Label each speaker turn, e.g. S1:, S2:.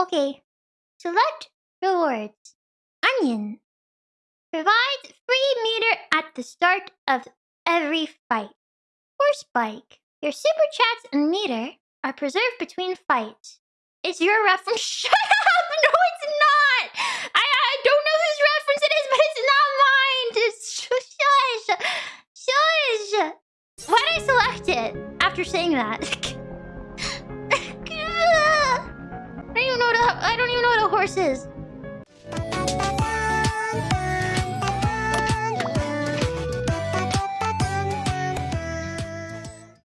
S1: Okay. Select rewards. Onion. Provides free meter at the start of every fight. Horse bike. Your super chats and meter are preserved between fights. Is your reference? Shut up! No, it's not. I I don't know whose reference it is, but it's not mine. Just shush, shush. Why did I select it after saying that? I don't even know what a horse is.